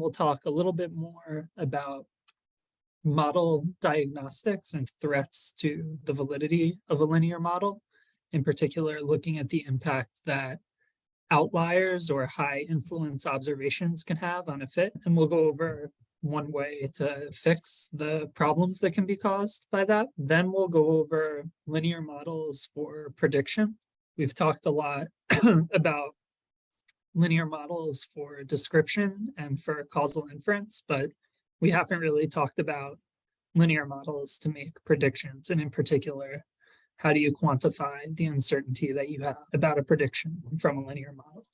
We'll talk a little bit more about model diagnostics and threats to the validity of a linear model. In particular, looking at the impact that outliers or high influence observations can have on a fit. And we'll go over one way to fix the problems that can be caused by that. Then we'll go over linear models for prediction. We've talked a lot about linear models for description and for causal inference, but we haven't really talked about linear models to make predictions. And in particular, how do you quantify the uncertainty that you have about a prediction from a linear model?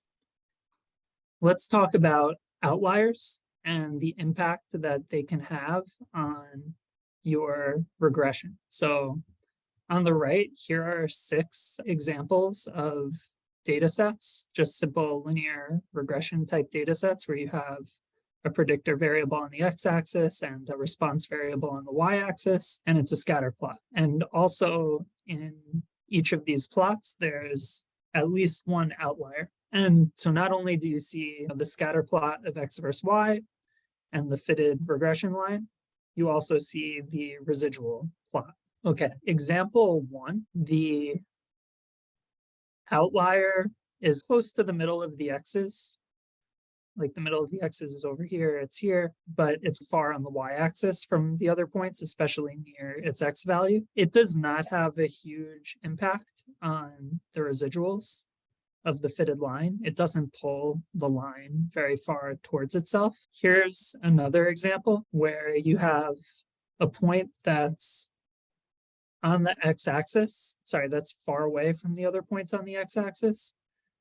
Let's talk about outliers and the impact that they can have on your regression. So on the right, here are six examples of data sets, just simple linear regression type data sets where you have a predictor variable on the x-axis and a response variable on the y-axis, and it's a scatter plot. And also in each of these plots, there's at least one outlier. And so not only do you see the scatter plot of x versus y and the fitted regression line, you also see the residual plot. Okay, example one, the outlier is close to the middle of the x's. Like the middle of the x's is over here, it's here, but it's far on the y-axis from the other points, especially near its x value. It does not have a huge impact on the residuals of the fitted line. It doesn't pull the line very far towards itself. Here's another example where you have a point that's on the x-axis. Sorry, that's far away from the other points on the x-axis,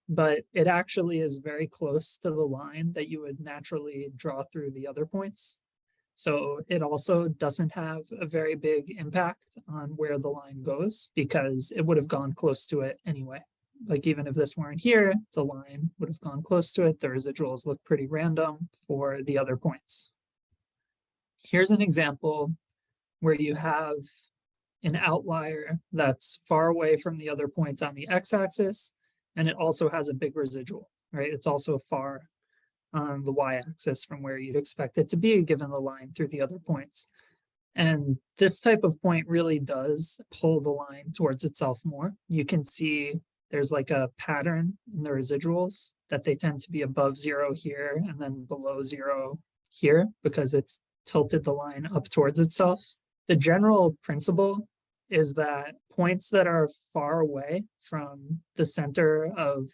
but it actually is very close to the line that you would naturally draw through the other points. So it also doesn't have a very big impact on where the line goes because it would have gone close to it anyway. Like even if this weren't here, the line would have gone close to it. The residuals look pretty random for the other points. Here's an example where you have an outlier that's far away from the other points on the x-axis, and it also has a big residual, right? It's also far on the y-axis from where you'd expect it to be given the line through the other points. And this type of point really does pull the line towards itself more. You can see there's like a pattern in the residuals that they tend to be above zero here and then below zero here because it's tilted the line up towards itself. The general principle is that points that are far away from the center of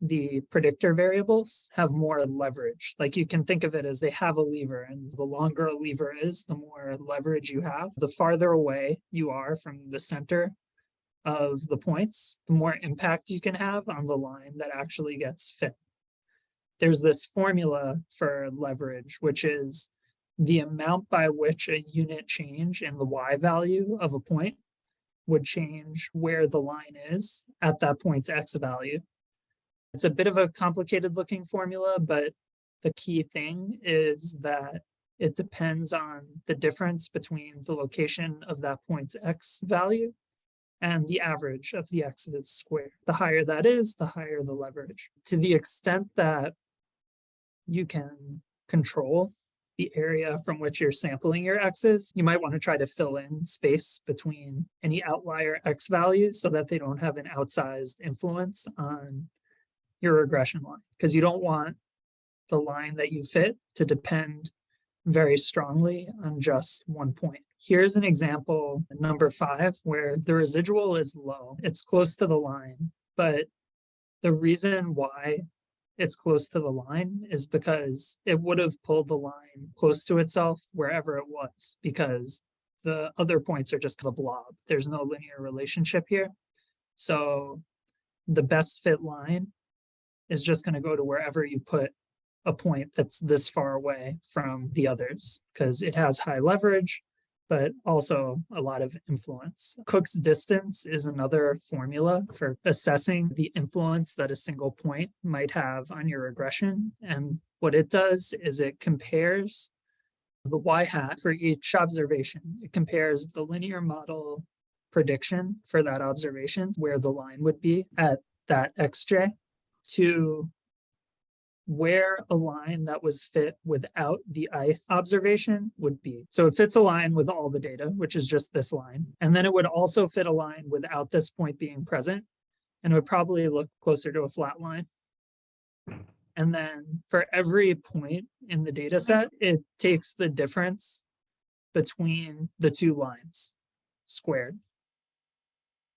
the predictor variables have more leverage. Like you can think of it as they have a lever and the longer a lever is, the more leverage you have. The farther away you are from the center of the points, the more impact you can have on the line that actually gets fit. There's this formula for leverage, which is the amount by which a unit change in the y value of a point would change where the line is at that point's x value. It's a bit of a complicated looking formula, but the key thing is that it depends on the difference between the location of that point's x value and the average of the x's squared. The higher that is, the higher the leverage. To the extent that you can control the area from which you're sampling your x's, you might want to try to fill in space between any outlier x values so that they don't have an outsized influence on your regression line because you don't want the line that you fit to depend very strongly on just one point. Here's an example, number five, where the residual is low. It's close to the line, but the reason why it's close to the line is because it would have pulled the line close to itself wherever it was because the other points are just a blob. There's no linear relationship here. So the best fit line is just going to go to wherever you put a point that's this far away from the others because it has high leverage but also a lot of influence. Cook's distance is another formula for assessing the influence that a single point might have on your regression. And what it does is it compares the y hat for each observation. It compares the linear model prediction for that observation, where the line would be at that xj, to where a line that was fit without the ith observation would be. So it fits a line with all the data, which is just this line. And then it would also fit a line without this point being present. And it would probably look closer to a flat line. And then for every point in the data mm-hmm. set, it takes the difference between the two lines squared.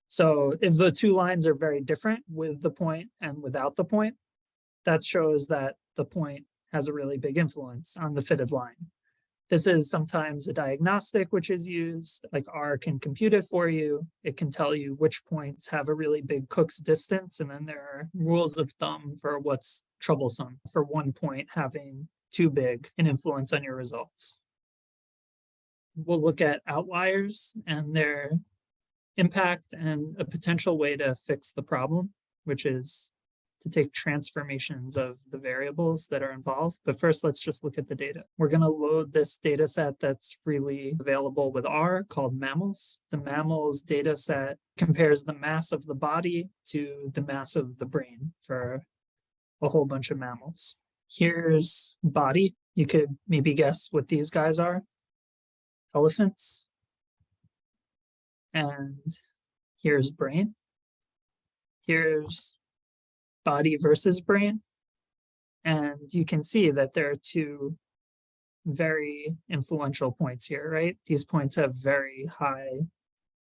So if the two lines are very different with the point and without the point, that shows that the point has a really big influence on the fitted line. This is sometimes a diagnostic which is used, like R can compute it for you. It can tell you which points have a really big Cook's distance, and then there are rules of thumb for what's troublesome for one point having too big an influence on your results. We'll look at outliers and their impact and a potential way to fix the problem, which is to take transformations of the variables that are involved. But first, let's just look at the data. We're going to load this data set that's freely available with R called mammals. The mammals data set compares the mass of the body to the mass of the brain for a whole bunch of mammals. Here's body. You could maybe guess what these guys are. Elephants. And here's brain. Here's body versus brain. And you can see that there are two very influential points here, right? These points have very high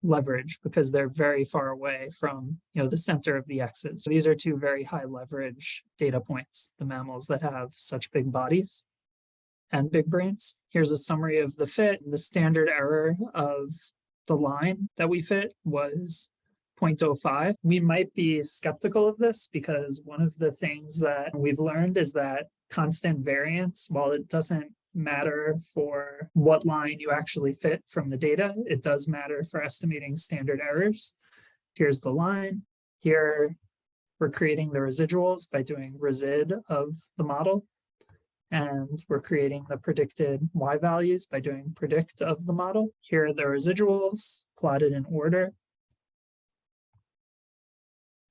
leverage because they're very far away from you know the center of the x's. So these are two very high leverage data points, the mammals that have such big bodies and big brains. Here's a summary of the fit. And the standard error of the line that we fit was 0.05. We might be skeptical of this because one of the things that we've learned is that constant variance, while it doesn't matter for what line you actually fit from the data, it does matter for estimating standard errors. Here's the line. Here, we're creating the residuals by doing resid of the model. And we're creating the predicted y values by doing predict of the model. Here are the residuals plotted in order.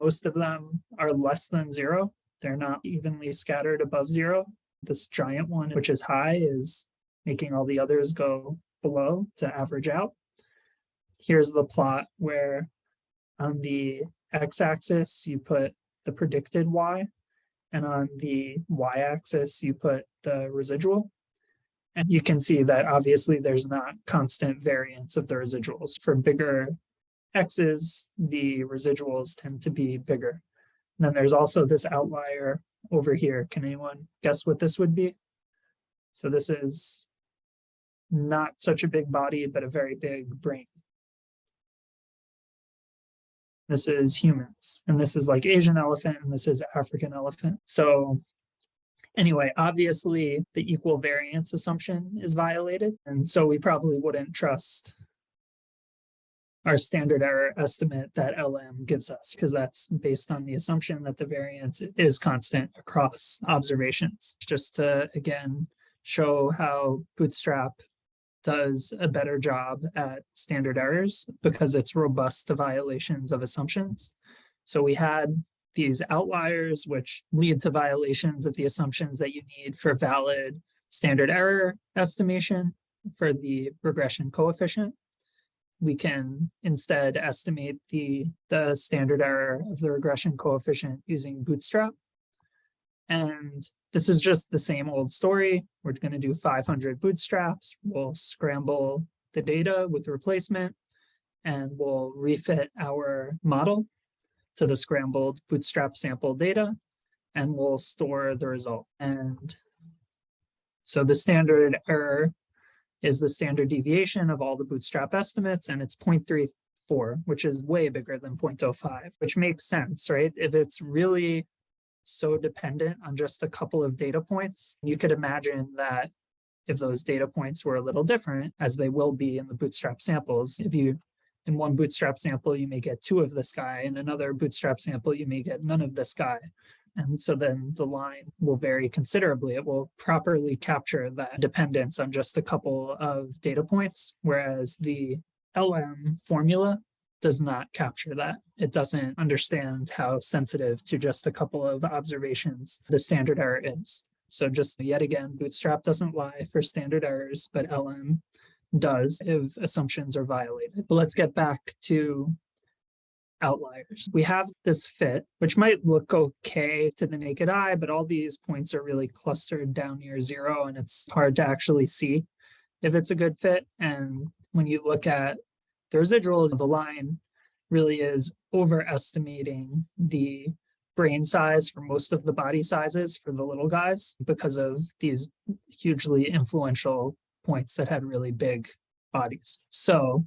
Most of them are less than zero. They're not evenly scattered above zero. This giant one, which is high, is making all the others go below to average out. Here's the plot where on the x-axis, you put the predicted y, and on the y-axis, you put the residual. And you can see that obviously there's not constant variance of the residuals. For bigger x's, the residuals tend to be bigger. And then there's also this outlier over here. Can anyone guess what this would be? So this is not such a big body, but a very big brain. This is humans, and this is like Asian elephant, and this is African elephant. So anyway, obviously the equal variance assumption is violated. And so we probably wouldn't trust our standard error estimate that LM gives us, because that's based on the assumption that the variance is constant across observations. Just to, again, show how Bootstrap does a better job at standard errors because it's robust to violations of assumptions. So we had these outliers, which lead to violations of the assumptions that you need for valid standard error estimation for the regression coefficient we can instead estimate the, the standard error of the regression coefficient using Bootstrap. And this is just the same old story. We're going to do 500 bootstraps. We'll scramble the data with replacement and we'll refit our model to the scrambled bootstrap sample data and we'll store the result. And so the standard error is the standard deviation of all the bootstrap estimates, and it's 0.34, which is way bigger than 0.05, which makes sense, right? If it's really so dependent on just a couple of data points, you could imagine that if those data points were a little different, as they will be in the bootstrap samples, if you in one bootstrap sample, you may get two of this guy, in another bootstrap sample, you may get none of this guy. And so then the line will vary considerably. It will properly capture that dependence on just a couple of data points, whereas the LM formula does not capture that. It doesn't understand how sensitive to just a couple of observations the standard error is. So just yet again, Bootstrap doesn't lie for standard errors, but LM does if assumptions are violated. But let's get back to outliers. We have this fit, which might look okay to the naked eye, but all these points are really clustered down near zero and it's hard to actually see if it's a good fit. And when you look at the residuals, of the line really is overestimating the brain size for most of the body sizes for the little guys because of these hugely influential points that had really big bodies. So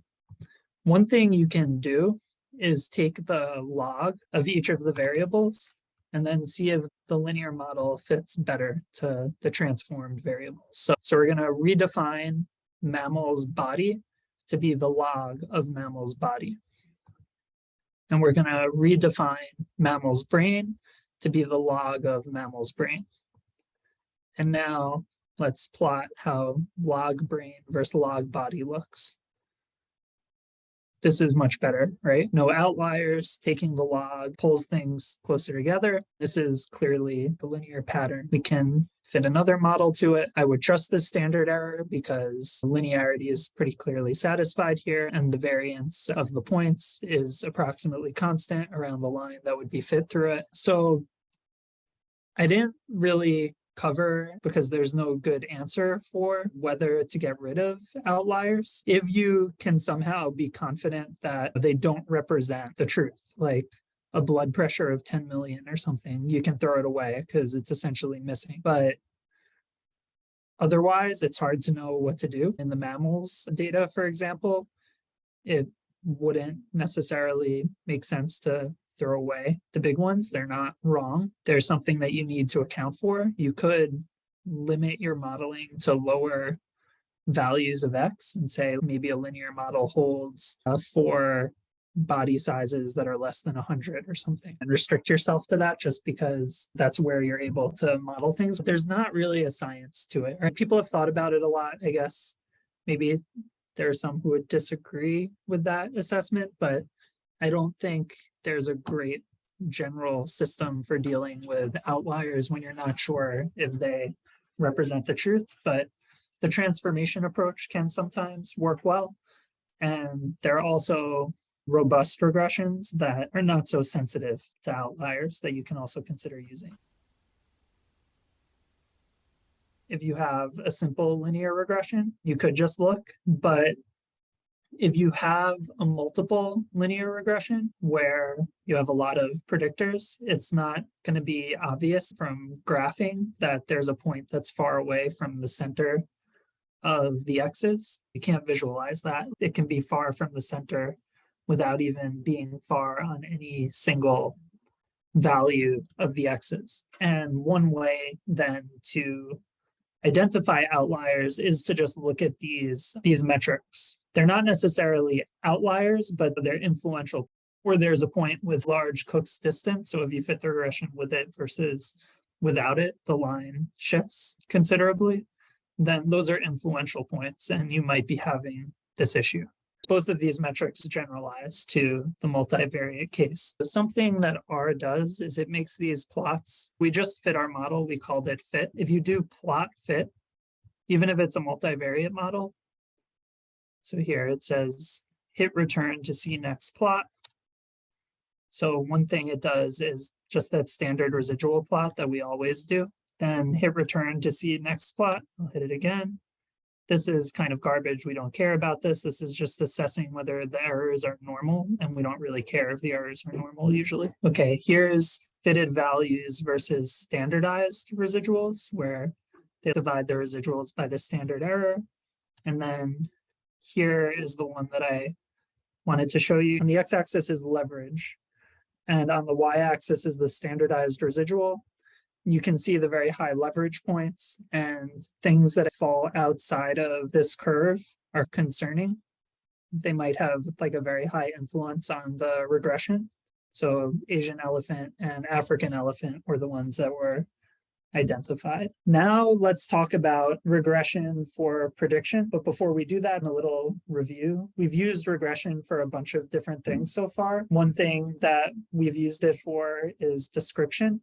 one thing you can do is take the log of each of the variables and then see if the linear model fits better to the transformed variables. So, so we're going to redefine mammal's body to be the log of mammal's body. And we're going to redefine mammal's brain to be the log of mammal's brain. And now let's plot how log brain versus log body looks this is much better, right? No outliers, taking the log pulls things closer together. This is clearly the linear pattern. We can fit another model to it. I would trust this standard error because linearity is pretty clearly satisfied here and the variance of the points is approximately constant around the line that would be fit through it. So I didn't really cover because there's no good answer for whether to get rid of outliers. If you can somehow be confident that they don't represent the truth, like a blood pressure of 10 million or something, you can throw it away because it's essentially missing. But otherwise, it's hard to know what to do. In the mammals data, for example, it wouldn't necessarily make sense to throw away the big ones. They're not wrong. There's something that you need to account for. You could limit your modeling to lower values of X and say maybe a linear model holds uh, for body sizes that are less than 100 or something and restrict yourself to that just because that's where you're able to model things. But there's not really a science to it. Right? People have thought about it a lot, I guess. Maybe there are some who would disagree with that assessment, but I don't think there's a great general system for dealing with outliers when you're not sure if they represent the truth, but the transformation approach can sometimes work well. And there are also robust regressions that are not so sensitive to outliers that you can also consider using. If you have a simple linear regression, you could just look, but if you have a multiple linear regression where you have a lot of predictors, it's not going to be obvious from graphing that there's a point that's far away from the center of the x's. You can't visualize that. It can be far from the center without even being far on any single value of the x's. And one way then to identify outliers is to just look at these, these metrics. They're not necessarily outliers, but they're influential where there's a point with large Cook's distance. So if you fit the regression with it versus without it, the line shifts considerably, then those are influential points and you might be having this issue both of these metrics generalize to the multivariate case. Something that R does is it makes these plots. We just fit our model. We called it fit. If you do plot fit, even if it's a multivariate model, so here it says hit return to see next plot. So one thing it does is just that standard residual plot that we always do. Then hit return to see next plot. I'll hit it again this is kind of garbage. We don't care about this. This is just assessing whether the errors are normal and we don't really care if the errors are normal usually. Okay, here's fitted values versus standardized residuals where they divide the residuals by the standard error. And then here is the one that I wanted to show you. On the x-axis is leverage and on the y-axis is the standardized residual you can see the very high leverage points and things that fall outside of this curve are concerning. They might have like a very high influence on the regression. So Asian elephant and African elephant were the ones that were identified. Now let's talk about regression for prediction. But before we do that, in a little review, we've used regression for a bunch of different mm-hmm. things so far. One thing that we've used it for is description.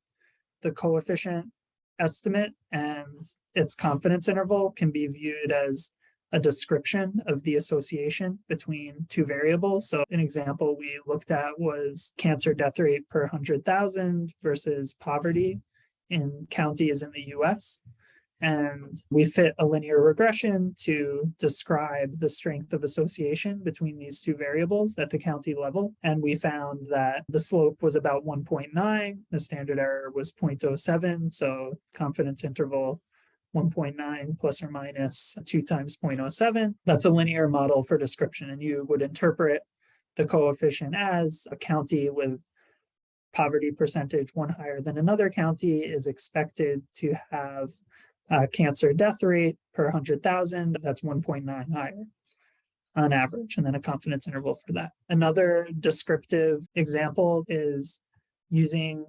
The coefficient estimate and its confidence interval can be viewed as a description of the association between two variables. So an example we looked at was cancer death rate per 100,000 versus poverty mm-hmm. In counties in the US. And we fit a linear regression to describe the strength of association between these two variables at the county level. And we found that the slope was about 1.9, the standard error was 0.07, so confidence interval 1.9 plus or minus 2 times 0.07. That's a linear model for description, and you would interpret the coefficient as a county with poverty percentage one higher than another county is expected to have a cancer death rate per 100,000, that's 1.9 higher on average, and then a confidence interval for that. Another descriptive example is using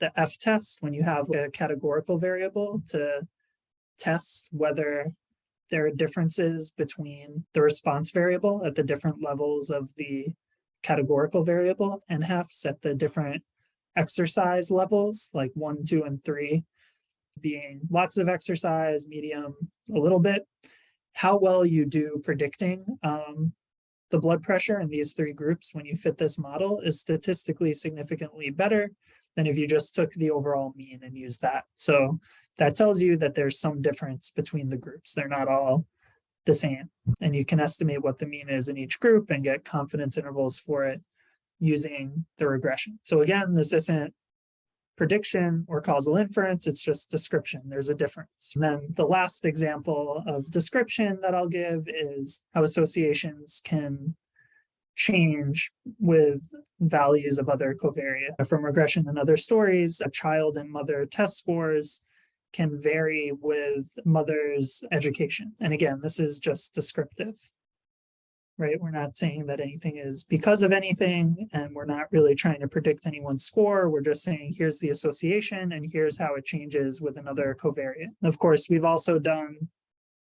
the F test when you have a categorical variable to test whether there are differences between the response variable at the different levels of the categorical variable and Fs at the different exercise levels, like one, two, and three, being lots of exercise, medium, a little bit. How well you do predicting um, the blood pressure in these three groups when you fit this model is statistically significantly better than if you just took the overall mean and used that. So that tells you that there's some difference between the groups. They're not all the same. And you can estimate what the mean is in each group and get confidence intervals for it using the regression. So again, this isn't prediction or causal inference, it's just description. There's a difference. And then the last example of description that I'll give is how associations can change with values of other covariates. From regression and other stories, a child and mother test scores can vary with mother's education. And again, this is just descriptive right? We're not saying that anything is because of anything, and we're not really trying to predict anyone's score. We're just saying, here's the association, and here's how it changes with another covariate. Of course, we've also done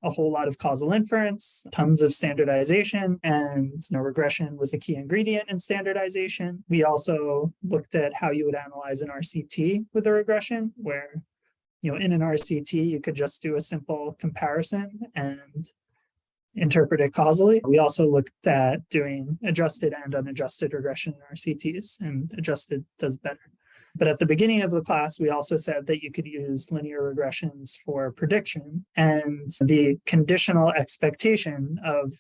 a whole lot of causal inference, tons of standardization, and you know, regression was a key ingredient in standardization. We also looked at how you would analyze an RCT with a regression, where you know, in an RCT, you could just do a simple comparison and interpret it causally. We also looked at doing adjusted and unadjusted regression in RCTs, and adjusted does better. But at the beginning of the class, we also said that you could use linear regressions for prediction and the conditional expectation of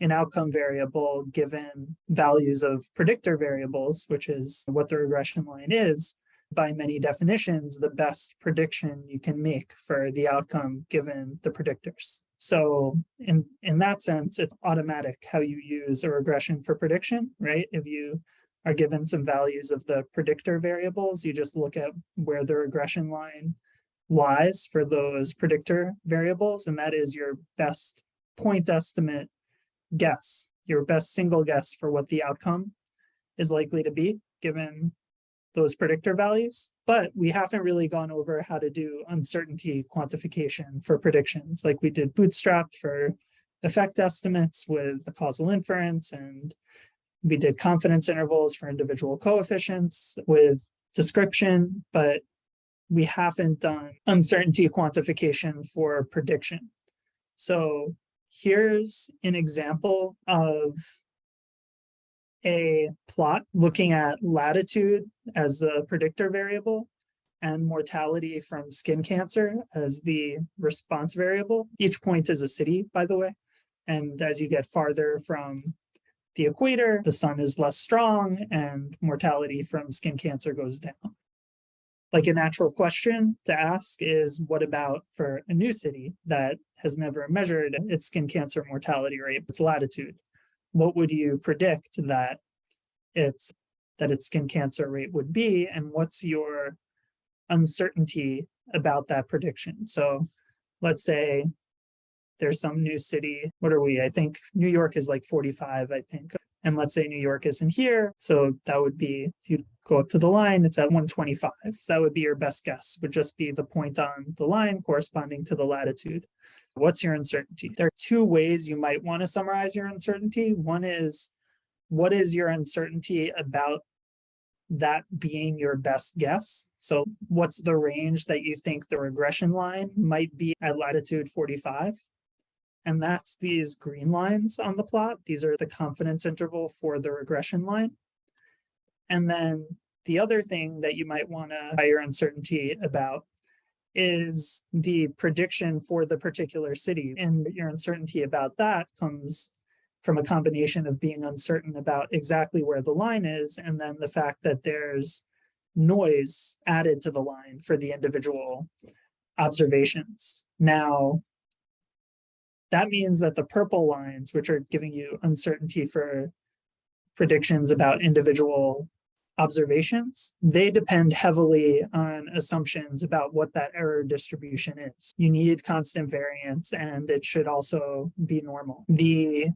an outcome variable given values of predictor variables, which is what the regression line is, by many definitions, the best prediction you can make for the outcome given the predictors. So in, in that sense, it's automatic how you use a regression for prediction, right? If you are given some values of the predictor variables, you just look at where the regression line lies for those predictor variables, and that is your best point estimate guess, your best single guess for what the outcome is likely to be given those predictor values, but we haven't really gone over how to do uncertainty quantification for predictions like we did bootstrap for effect estimates with the causal inference and we did confidence intervals for individual coefficients with description, but we haven't done uncertainty quantification for prediction. So here's an example of a plot looking at latitude as a predictor variable and mortality from skin cancer as the response variable. Each point is a city, by the way. And as you get farther from the equator, the sun is less strong and mortality from skin cancer goes down. Like a natural question to ask is what about for a new city that has never measured its skin cancer mortality rate, its latitude? What would you predict that it's that its skin cancer rate would be and what's your uncertainty about that prediction so let's say there's some new city what are we i think new york is like 45 i think And let's say New York isn't here. So that would be, if you go up to the line, it's at 125. So that would be your best guess, would just be the point on the line corresponding to the latitude. What's your uncertainty? There are two ways you might want to summarize your uncertainty. One is, what is your uncertainty about that being your best guess? So what's the range that you think the regression line might be at latitude 45? And that's these green lines on the plot. These are the confidence interval for the regression line. And then the other thing that you might want to higher uncertainty about is the prediction for the particular city. And your uncertainty about that comes from a combination of being uncertain about exactly where the line is, and then the fact that there's noise added to the line for the individual observations. Now, that means that the purple lines, which are giving you uncertainty for predictions about individual observations, they depend heavily on assumptions about what that error distribution is. You need constant variance and it should also be normal. The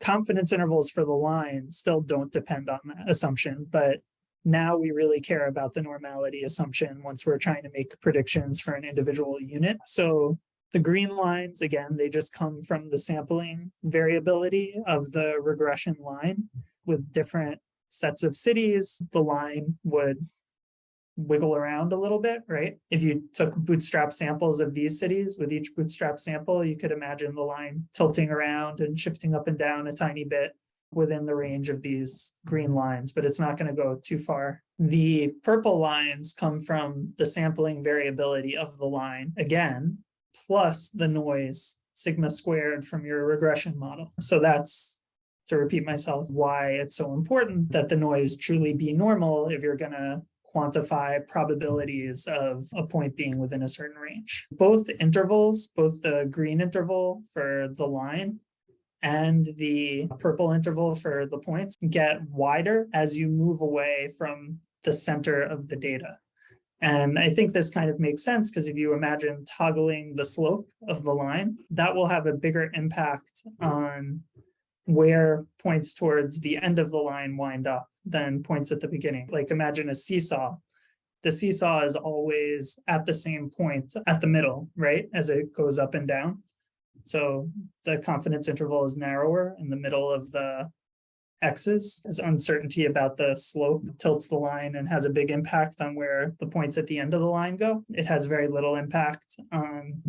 confidence intervals for the line still don't depend on that assumption, but now we really care about the normality assumption once we're trying to make predictions for an individual unit. So the green lines, again, they just come from the sampling variability of the regression line with different sets of cities, the line would wiggle around a little bit, right? If you took bootstrap samples of these cities with each bootstrap sample, you could imagine the line tilting around and shifting up and down a tiny bit within the range of these green lines, but it's not going to go too far. The purple lines come from the sampling variability of the line, again, plus the noise sigma squared from your regression model. So that's to repeat myself, why it's so important mm-hmm. that the noise truly be normal if you're going to quantify probabilities of a point being within a certain range. Both intervals, both the green interval for the line and the purple interval for the points get wider as you move away from the center of the data. And I think this kind of makes sense because if you imagine toggling the slope of the line, that will have a bigger impact mm-hmm. on where points towards the end of the line wind up than points at the beginning. Like imagine a seesaw. The seesaw is always at the same point at the middle, right? As it goes up and down. So the confidence interval is narrower in the middle of the x's as uncertainty about the slope tilts the line and has a big impact on where the points at the end of the line go. It has very little impact on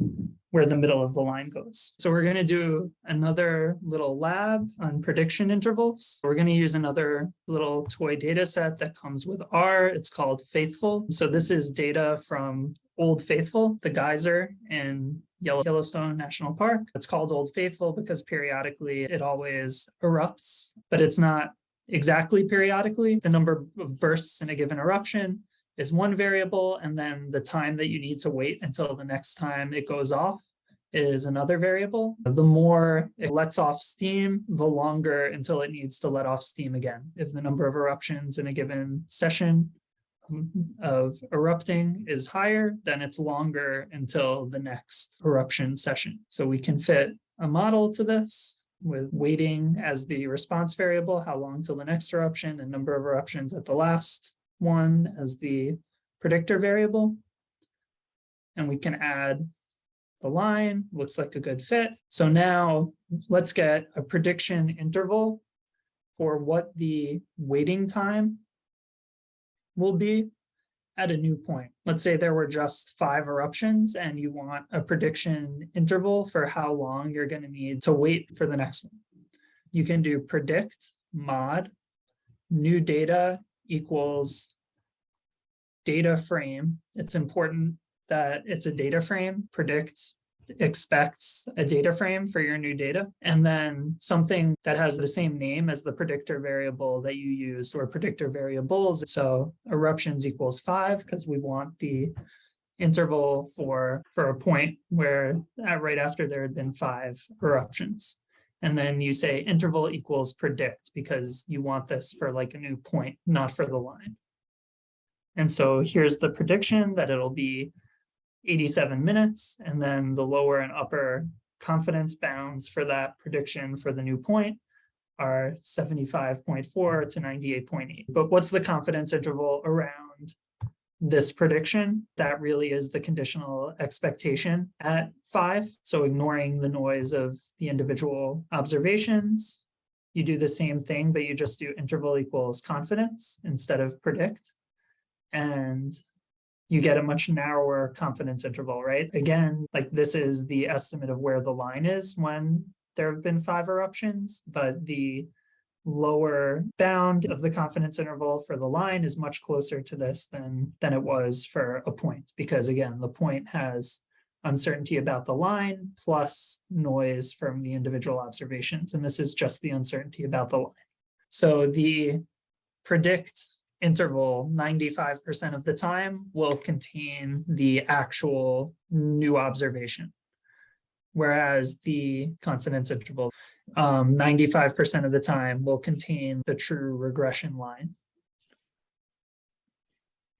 where the middle of the line goes. So we're going to do another little lab on prediction intervals. We're going to use another little toy data set that comes with R. It's called Faithful. So this is data from Old Faithful, the geyser in Yellowstone National Park. It's called Old Faithful because periodically it always erupts, but it's not exactly periodically. The number of bursts in a given eruption is one variable, and then the time that you need to wait until the next time it goes off is another variable. The more it lets off steam, the longer until it needs to let off steam again. If the number of eruptions in a given session of erupting is higher, then it's longer until the next eruption session. So we can fit a model to this with waiting as the response variable, how long till the next eruption and number of eruptions at the last one as the predictor variable. And we can add the line, looks like a good fit. So now let's get a prediction interval for what the waiting time will be at a new point. Let's say there were just five eruptions and you want a prediction interval for how long you're going to need to wait for the next one. You can do predict mod new data equals data frame. It's important that it's a data frame, predicts expects a data frame for your new data, and then something that has the same name as the predictor variable that you used or predictor variables. So eruptions equals five because we want the interval for for a point where uh, right after there had been five eruptions. And then you say interval equals predict because you want this for like a new point, not for the line. And so here's the prediction that it'll be 87 minutes, and then the lower and upper confidence bounds for that prediction for the new point are seventy-five point four to ninety-eight point eight. But what's the confidence interval around this prediction? That really is the conditional expectation at five. So ignoring the noise of the individual observations. You do the same thing, but you just do interval equals confidence instead of predict. And you get a much narrower confidence interval, right? Again, like this is the estimate of where the line is when there have been five eruptions, but the lower bound of the confidence interval for the line is much closer to this than than it was for a point because again the point has uncertainty about the line plus noise from the individual observations and this is just the uncertainty about the line so the predict interval 95% of the time will contain the actual new observation whereas the confidence interval um, 95% of the time will contain the true regression line.